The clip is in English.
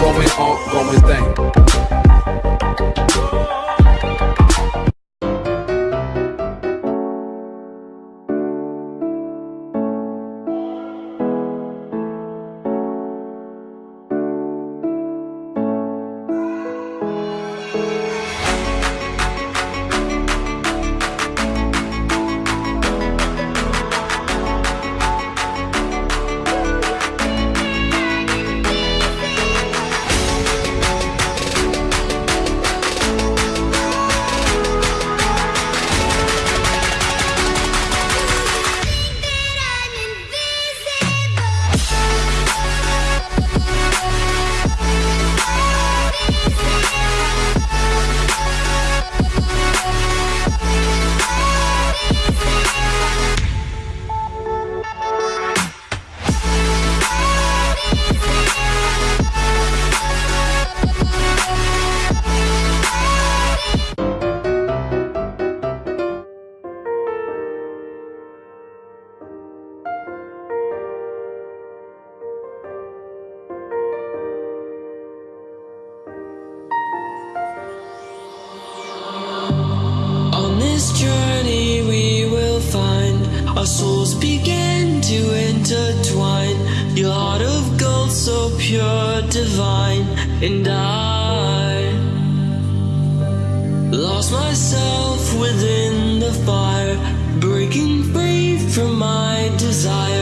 going on, going thing. This journey we will find our souls begin to intertwine. Your heart of gold, so pure, divine, and I lost myself within the fire, breaking free from my desire.